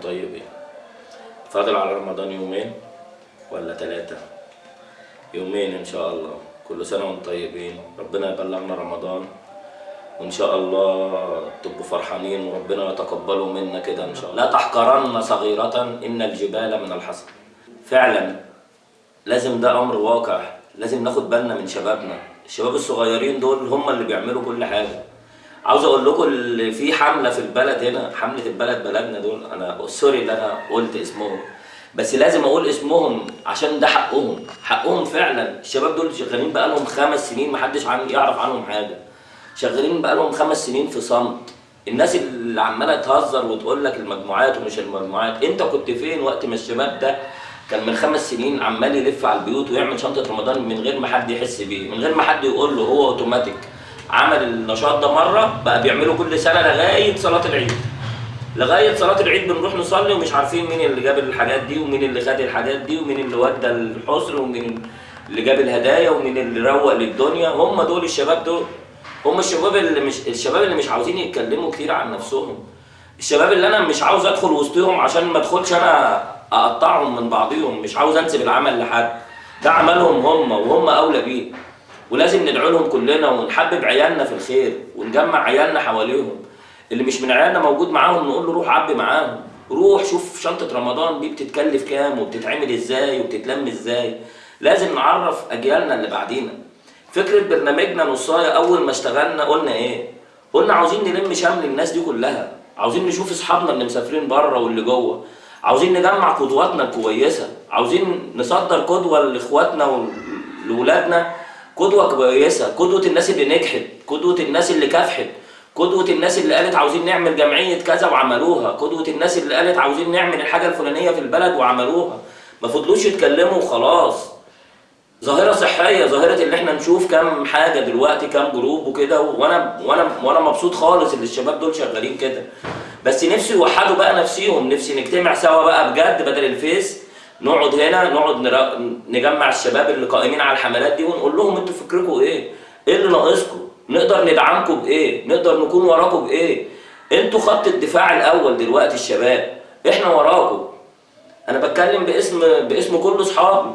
وأنتم طيبين. فاضل على رمضان يومين ولا ثلاثة يومين إن شاء الله. كل سنة وأنتم طيبين. ربنا يبلغنا رمضان. وإن شاء الله تبقوا فرحانين. وربنا يتقبله منا كده إن شاء الله. لا تحقرن صغيرة. إن الجبال من الحصى فعلا لازم ده أمر واقع. لازم ناخد بالنا من شبابنا. الشباب الصغيرين دول هم اللي بيعملوا كل حاجة. عاوز أقول لكم اللي في حملة في البلد هنا حملة البلد بلدنا دول أنا سوري اللي أنا قلت اسمهم بس لازم أقول اسمهم عشان ده حقهم. حقهم فعلا. الشباب دول شغالين بقالهم خمس سنين محدش عن يعرف عنهم حاجة. شغالين بقالهم خمس سنين في صمت. الناس اللي عمالة تهزر وتقول لك المجموعات ومش المجموعات انت كنت فين وقت ما الشباب ده كان من خمس سنين عمال يلف على البيوت ويعمل شنطة رمضان من غير ما حد يحس بيه من غير ما حد يقول له هو أوتوماتيك. عمل النشاط ده مرة بقى بيعمله كل سنة لغاية صلاة العيد. لغاية صلاة العيد بنروح نصلي ومش عارفين مين اللي جاب الحاجات دي ومين اللي خد الحاجات دي ومين اللي ودى الحصر ومين اللي جاب الهدايا ومين اللي روق للدنيا. هم دول الشباب دول. هم الشباب اللي مش الشباب اللي مش عاوزين يتكلموا كتير عن نفسهم. الشباب اللي أنا مش عاوز أدخل وسطهم عشان ما أدخلش أنا أقطعهم من بعضهم مش عاوز أنسب العمل لحد. ده عملهم هم وهم أولى بيه. ولازم ندعو لهم كلنا ونحبب عيالنا في الخير ونجمع عيالنا حواليهم. اللي مش من عيالنا موجود معاهم نقول له روح عبي معاهم. روح شوف شنطة رمضان دي بتتكلف كام وبتتعمل إزاي وبتتلم إزاي. لازم نعرف أجيالنا اللي بعدينا. فكرة برنامجنا نصاية أول ما اشتغلنا قلنا إيه؟ قلنا عاوزين نلم شمل الناس دي كلها. عاوزين نشوف أصحابنا اللي مسافرين بره واللي جوه. عاوزين نجمع قدواتنا الكويسة. عاوزين نصدر قدوة لإخواتنا ولولادنا قدوة كويسة قدوة الناس اللي نجحت قدوة الناس اللي كافحت قدوة الناس اللي قالت عاوزين نعمل جمعية كذا وعملوها قدوة الناس اللي قالت عاوزين نعمل الحاجة الفلانية في البلد وعملوها. ما فضلوش يتكلموا وخلاص. ظاهرة صحية ظاهرة اللي إحنا نشوف كام حاجة دلوقتي كام جروب وكده وأنا وأنا وأنا مبسوط خالص اللي الشباب دول شغالين كده. بس نفسي يوحدوا بقى نفسيهم نفسي نجتمع سوا بقى بجد بدل الفيس. نقعد هنا نقعد. نجمع الشباب اللي قائمين على الحملات دي ونقول لهم أنتوا فكركم إيه؟ إيه اللي ناقصكم؟ نقدر ندعمكم بايه؟ نقدر نكون وراكم بايه؟ أنتوا خط الدفاع الأول دلوقتي الشباب إحنا وراكم أنا بتكلم باسم باسم كل أصحابي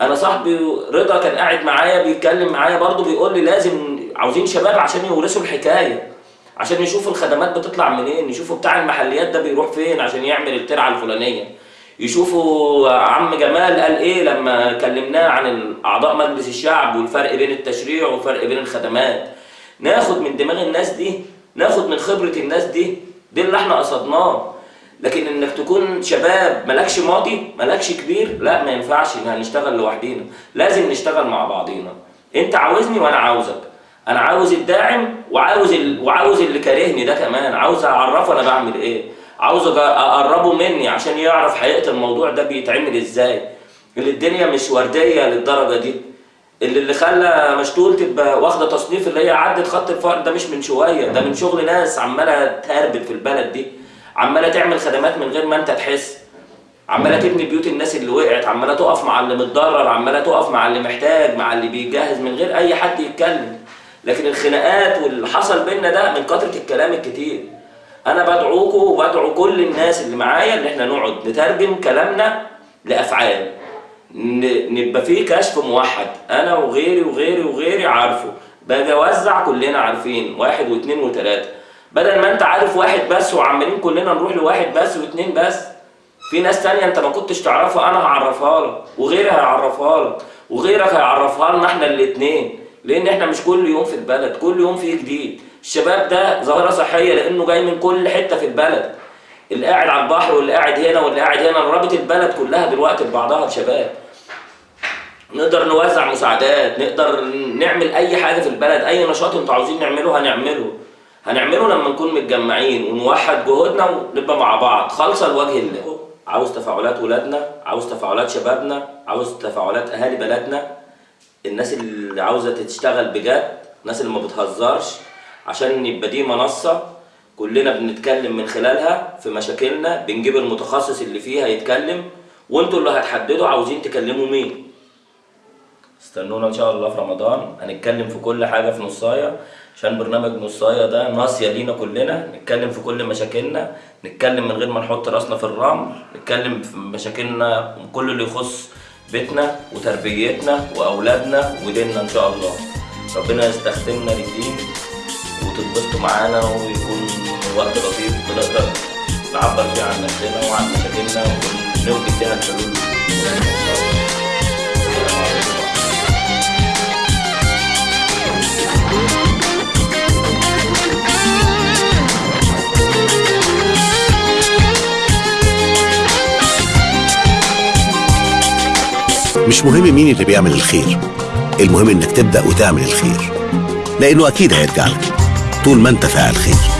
أنا صاحبي رضا كان قاعد معايا بيتكلم معايا برضه بيقول لي لازم عاوزين شباب عشان يورثوا الحكاية عشان يشوفوا الخدمات بتطلع منين يشوفوا بتاع المحليات ده بيروح فين عشان يعمل الترعة الفلانية يشوفوا عم جمال قال إيه لما كلمناه عن أعضاء مجلس الشعب والفرق بين التشريع والفرق بين الخدمات. ناخد من دماغ الناس دي ناخد من خبرة الناس دي دي اللي إحنا قصدناه. لكن إنك تكون شباب مالكش ماضي مالكش كبير لا ما ينفعش ان هنشتغل لوحدينا. لازم نشتغل مع بعضينا. أنت عاوزني وأنا عاوزك. أنا عاوز الداعم وعاوز ال... وعاوز اللي كارهني ده كمان. عاوز أعرفه أنا بعمل إيه. عاوز أقربه مني عشان يعرف حقيقة الموضوع ده بيتعمل إزاي. اللي الدنيا مش وردية للدرجة دي. اللي اللي خلى مشتول تبقى واخدة تصنيف اللي هي عدت خط الفقر ده مش من شوية. ده من شغل ناس عمالة تهربت في البلد دي. عمالة تعمل خدمات من غير ما أنت تحس. عمالة تبني بيوت الناس اللي وقعت. عمالة تقف مع اللي متضرر. عمالة تقف مع اللي محتاج مع اللي بيجهز من غير أي حد يتكلم. لكن الخناقات واللي حصل بينا ده من كثره الكلام الكتير. أنا بدعوكم وبدعو كل الناس اللي معايا إن إحنا نقعد نترجم كلامنا لأفعال. نبقى فيه كشف موحد. أنا وغيري وغيري وغيري عارفه. باجي أوزع كلنا عارفين. واحد واثنين وثلاثه بدل ما أنت عارف واحد بس وعمالين كلنا نروح لواحد بس واثنين بس في ناس تانية أنت ما كنتش تعرفها أنا هعرفها لك. وغيري هيعرفها لك. وغيرك هيعرفها لنا إحنا الاثنين لأن إحنا مش كل يوم في البلد كل يوم فيه جديد. الشباب ده ظاهرة صحية لأنه جاي من كل حتة في البلد. اللي قاعد على البحر واللي قاعد هنا واللي قاعد هنا رابط البلد كلها دلوقتي ببعضها بشباب نقدر نوزع مساعدات نقدر نعمل أي حاجة في البلد أي نشاط أنتوا عاوزين نعمله هنعمله. هنعمله لما نكون متجمعين ونوحد جهودنا ونبقى مع بعض. خالصة لوجه الله. عاوز تفاعلات ولادنا؟ عاوز تفاعلات شبابنا؟ عاوز تفاعلات أهالي بلدنا؟ الناس اللي عاوزة تشتغل بجد الناس اللي ما بتهزرش عشان يبقى دي منصة كلنا بنتكلم من خلالها في مشاكلنا بنجيب المتخصص اللي فيها يتكلم وانتوا اللي هتحددوا عاوزين تكلموا مين. استنونا إن شاء الله في رمضان هنتكلم في كل حاجة في نصاية عشان برنامج نصاية ده ناصية لينا كلنا نتكلم في كل مشاكلنا نتكلم من غير ما نحط راسنا في الرمل نتكلم في مشاكلنا كل اللي يخص بيتنا وتربيتنا وأولادنا وديننا إن شاء الله. ربنا يستخدمنا للدين وتتبسطوا معانا ويكون وقت لطيف بنقدر نعبر فيه عن نفسنا وعن مشاكلنا ونوجد فيها الحلول. مش مهم مين اللي بيعمل الخير. المهم إنك تبدأ وتعمل الخير. لأنه أكيد هيرجع لك طول ما أنت فاعل خير.